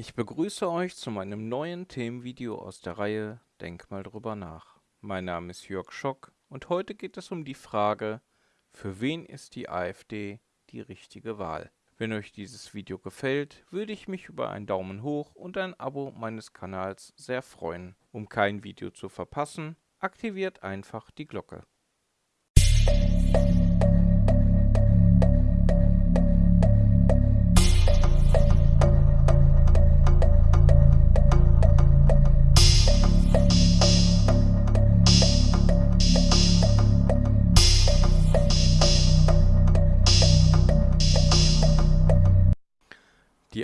Ich begrüße euch zu meinem neuen Themenvideo aus der Reihe Denk mal drüber nach. Mein Name ist Jörg Schock und heute geht es um die Frage, für wen ist die AfD die richtige Wahl? Wenn euch dieses Video gefällt, würde ich mich über einen Daumen hoch und ein Abo meines Kanals sehr freuen. Um kein Video zu verpassen, aktiviert einfach die Glocke.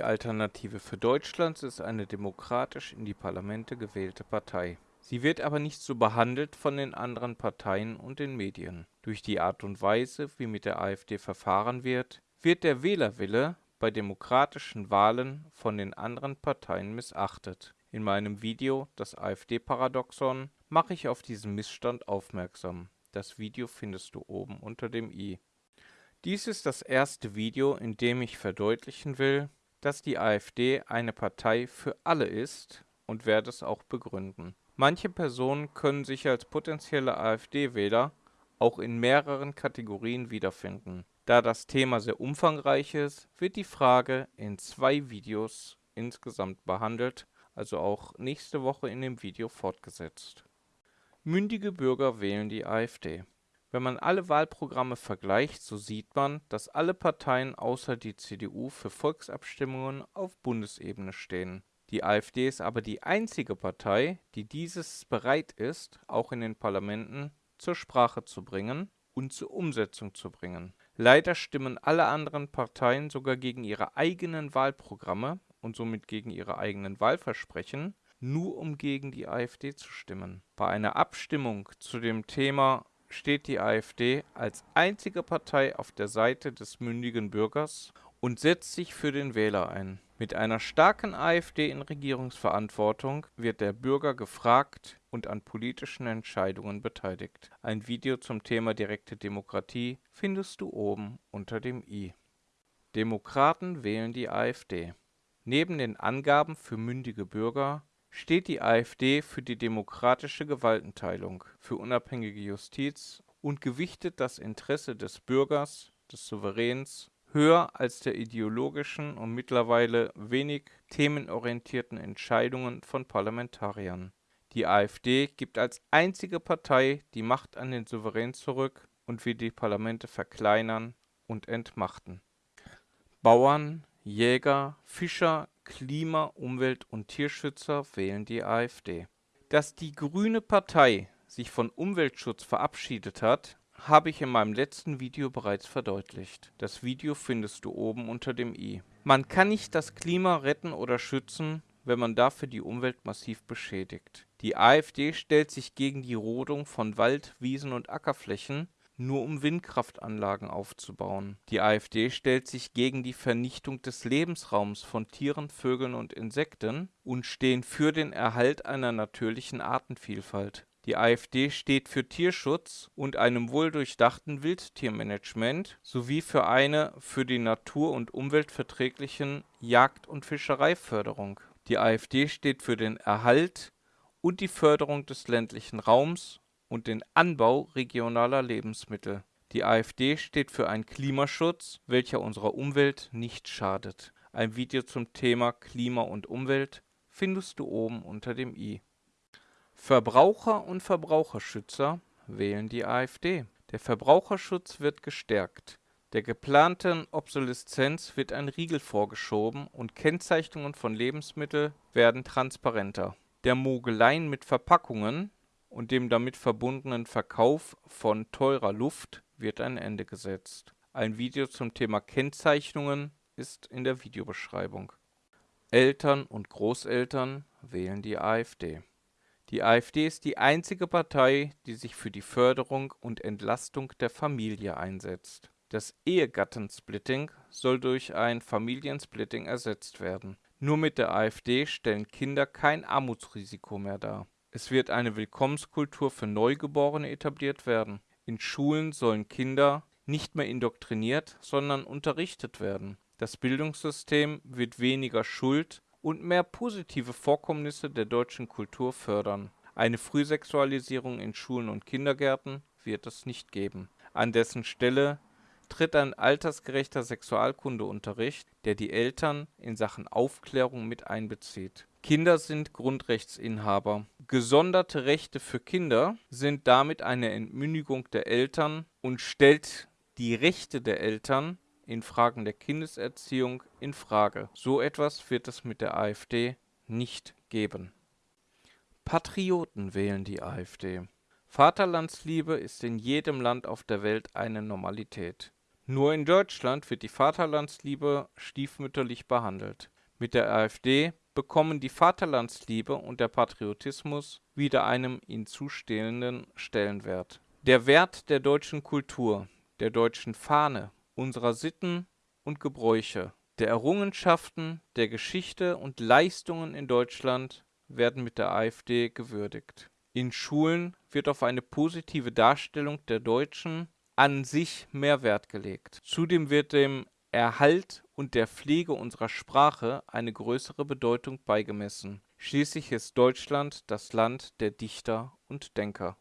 Alternative für Deutschland ist eine demokratisch in die Parlamente gewählte Partei. Sie wird aber nicht so behandelt von den anderen Parteien und den Medien. Durch die Art und Weise, wie mit der AfD verfahren wird, wird der Wählerwille bei demokratischen Wahlen von den anderen Parteien missachtet. In meinem Video Das AfD-Paradoxon mache ich auf diesen Missstand aufmerksam. Das Video findest du oben unter dem i. Dies ist das erste Video, in dem ich verdeutlichen will, dass die AfD eine Partei für alle ist und werde es auch begründen. Manche Personen können sich als potenzielle AfD-Wähler auch in mehreren Kategorien wiederfinden. Da das Thema sehr umfangreich ist, wird die Frage in zwei Videos insgesamt behandelt, also auch nächste Woche in dem Video fortgesetzt. Mündige Bürger wählen die AfD. Wenn man alle Wahlprogramme vergleicht, so sieht man, dass alle Parteien außer die CDU für Volksabstimmungen auf Bundesebene stehen. Die AfD ist aber die einzige Partei, die dieses bereit ist, auch in den Parlamenten zur Sprache zu bringen und zur Umsetzung zu bringen. Leider stimmen alle anderen Parteien sogar gegen ihre eigenen Wahlprogramme und somit gegen ihre eigenen Wahlversprechen, nur um gegen die AfD zu stimmen. Bei einer Abstimmung zu dem Thema steht die AfD als einzige Partei auf der Seite des mündigen Bürgers und setzt sich für den Wähler ein. Mit einer starken AfD in Regierungsverantwortung wird der Bürger gefragt und an politischen Entscheidungen beteiligt. Ein Video zum Thema direkte Demokratie findest du oben unter dem i. Demokraten wählen die AfD. Neben den Angaben für mündige Bürger steht die AfD für die demokratische Gewaltenteilung, für unabhängige Justiz und gewichtet das Interesse des Bürgers, des Souveräns, höher als der ideologischen und mittlerweile wenig themenorientierten Entscheidungen von Parlamentariern. Die AfD gibt als einzige Partei die Macht an den Souverän zurück und will die Parlamente verkleinern und entmachten. Bauern, Jäger, Fischer, Klima-, Umwelt- und Tierschützer wählen die AfD. Dass die Grüne Partei sich von Umweltschutz verabschiedet hat, habe ich in meinem letzten Video bereits verdeutlicht. Das Video findest du oben unter dem i. Man kann nicht das Klima retten oder schützen, wenn man dafür die Umwelt massiv beschädigt. Die AfD stellt sich gegen die Rodung von Wald, Wiesen und Ackerflächen nur um Windkraftanlagen aufzubauen. Die AfD stellt sich gegen die Vernichtung des Lebensraums von Tieren, Vögeln und Insekten und stehen für den Erhalt einer natürlichen Artenvielfalt. Die AfD steht für Tierschutz und einem wohldurchdachten Wildtiermanagement sowie für eine für die Natur und Umwelt verträglichen Jagd und Fischereiförderung. Die AfD steht für den Erhalt und die Förderung des ländlichen Raums und den Anbau regionaler Lebensmittel. Die AfD steht für einen Klimaschutz, welcher unserer Umwelt nicht schadet. Ein Video zum Thema Klima und Umwelt findest du oben unter dem i. Verbraucher und Verbraucherschützer wählen die AfD. Der Verbraucherschutz wird gestärkt. Der geplanten Obsoleszenz wird ein Riegel vorgeschoben und Kennzeichnungen von Lebensmitteln werden transparenter. Der Mogeleien mit Verpackungen und dem damit verbundenen Verkauf von teurer Luft wird ein Ende gesetzt. Ein Video zum Thema Kennzeichnungen ist in der Videobeschreibung. Eltern und Großeltern wählen die AfD. Die AfD ist die einzige Partei, die sich für die Förderung und Entlastung der Familie einsetzt. Das Ehegattensplitting soll durch ein Familiensplitting ersetzt werden. Nur mit der AfD stellen Kinder kein Armutsrisiko mehr dar. Es wird eine Willkommenskultur für Neugeborene etabliert werden. In Schulen sollen Kinder nicht mehr indoktriniert, sondern unterrichtet werden. Das Bildungssystem wird weniger Schuld und mehr positive Vorkommnisse der deutschen Kultur fördern. Eine Frühsexualisierung in Schulen und Kindergärten wird es nicht geben. An dessen Stelle tritt ein altersgerechter Sexualkundeunterricht, der die Eltern in Sachen Aufklärung mit einbezieht. Kinder sind Grundrechtsinhaber. Gesonderte Rechte für Kinder sind damit eine Entmündigung der Eltern und stellt die Rechte der Eltern in Fragen der Kindeserziehung in Frage. So etwas wird es mit der AfD nicht geben. Patrioten wählen die AfD. Vaterlandsliebe ist in jedem Land auf der Welt eine Normalität. Nur in Deutschland wird die Vaterlandsliebe stiefmütterlich behandelt. Mit der AfD bekommen die Vaterlandsliebe und der Patriotismus wieder einem ihnen zustehenden Stellenwert. Der Wert der deutschen Kultur, der deutschen Fahne, unserer Sitten und Gebräuche, der Errungenschaften, der Geschichte und Leistungen in Deutschland werden mit der AfD gewürdigt. In Schulen wird auf eine positive Darstellung der Deutschen an sich mehr Wert gelegt. Zudem wird dem Erhalt und der Pflege unserer Sprache eine größere Bedeutung beigemessen. Schließlich ist Deutschland das Land der Dichter und Denker.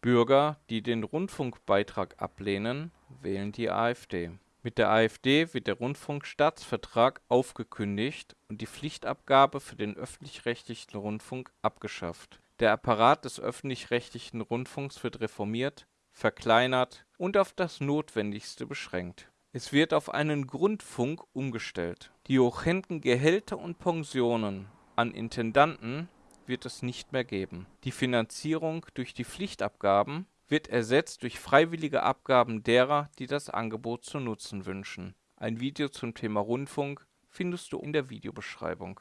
Bürger, die den Rundfunkbeitrag ablehnen, wählen die AfD. Mit der AfD wird der Rundfunkstaatsvertrag aufgekündigt und die Pflichtabgabe für den öffentlich-rechtlichen Rundfunk abgeschafft. Der Apparat des öffentlich-rechtlichen Rundfunks wird reformiert, verkleinert und auf das Notwendigste beschränkt. Es wird auf einen Grundfunk umgestellt. Die horrenden Gehälter und Pensionen an Intendanten wird es nicht mehr geben. Die Finanzierung durch die Pflichtabgaben wird ersetzt durch freiwillige Abgaben derer, die das Angebot zu nutzen wünschen. Ein Video zum Thema Rundfunk findest du in der Videobeschreibung.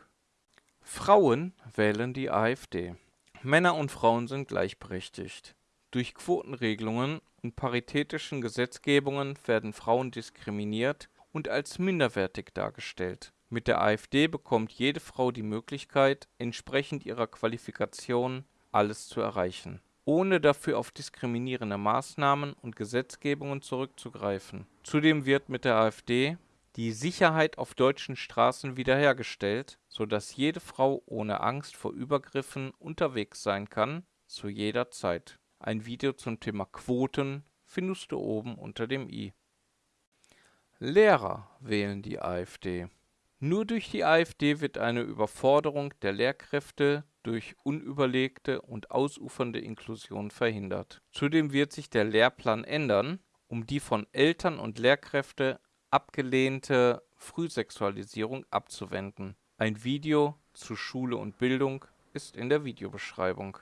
Frauen wählen die AfD. Männer und Frauen sind gleichberechtigt. Durch Quotenregelungen und paritätischen Gesetzgebungen werden Frauen diskriminiert und als minderwertig dargestellt. Mit der AfD bekommt jede Frau die Möglichkeit, entsprechend ihrer Qualifikation alles zu erreichen, ohne dafür auf diskriminierende Maßnahmen und Gesetzgebungen zurückzugreifen. Zudem wird mit der AfD die Sicherheit auf deutschen Straßen wiederhergestellt, so dass jede Frau ohne Angst vor Übergriffen unterwegs sein kann, zu jeder Zeit ein Video zum Thema Quoten findest du oben unter dem i. Lehrer wählen die AfD. Nur durch die AfD wird eine Überforderung der Lehrkräfte durch unüberlegte und ausufernde Inklusion verhindert. Zudem wird sich der Lehrplan ändern, um die von Eltern und Lehrkräfte abgelehnte Frühsexualisierung abzuwenden. Ein Video zu Schule und Bildung ist in der Videobeschreibung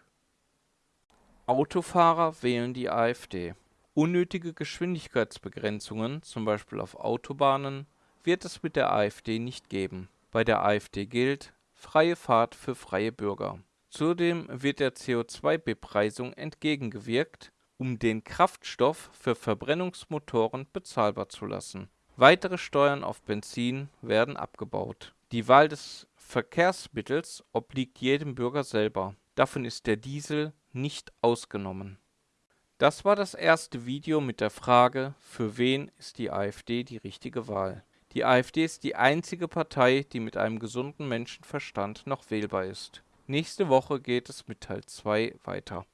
Autofahrer wählen die AfD. Unnötige Geschwindigkeitsbegrenzungen, zum Beispiel auf Autobahnen, wird es mit der AfD nicht geben. Bei der AfD gilt freie Fahrt für freie Bürger. Zudem wird der CO2-Bepreisung entgegengewirkt, um den Kraftstoff für Verbrennungsmotoren bezahlbar zu lassen. Weitere Steuern auf Benzin werden abgebaut. Die Wahl des Verkehrsmittels obliegt jedem Bürger selber. Davon ist der Diesel nicht ausgenommen. Das war das erste Video mit der Frage, für wen ist die AfD die richtige Wahl. Die AfD ist die einzige Partei, die mit einem gesunden Menschenverstand noch wählbar ist. Nächste Woche geht es mit Teil 2 weiter.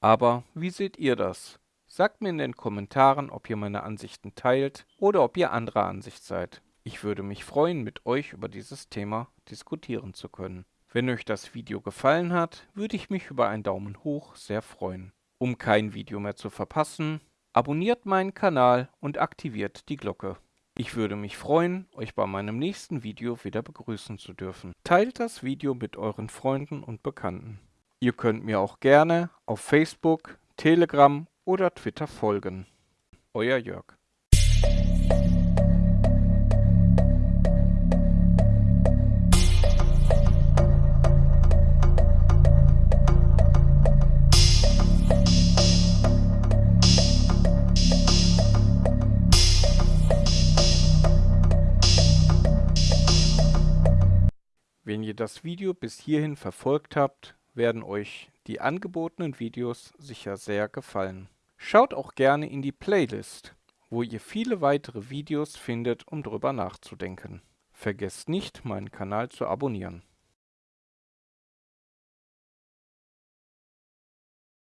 Aber wie seht ihr das? Sagt mir in den Kommentaren, ob ihr meine Ansichten teilt oder ob ihr anderer Ansicht seid. Ich würde mich freuen, mit euch über dieses Thema diskutieren zu können. Wenn euch das Video gefallen hat, würde ich mich über einen Daumen hoch sehr freuen. Um kein Video mehr zu verpassen, abonniert meinen Kanal und aktiviert die Glocke. Ich würde mich freuen, euch bei meinem nächsten Video wieder begrüßen zu dürfen. Teilt das Video mit euren Freunden und Bekannten. Ihr könnt mir auch gerne auf Facebook, Telegram oder Twitter folgen. Euer Jörg. Das Video bis hierhin verfolgt habt, werden euch die angebotenen Videos sicher sehr gefallen. Schaut auch gerne in die Playlist, wo ihr viele weitere Videos findet, um drüber nachzudenken. Vergesst nicht, meinen Kanal zu abonnieren.